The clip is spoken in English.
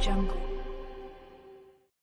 jungle.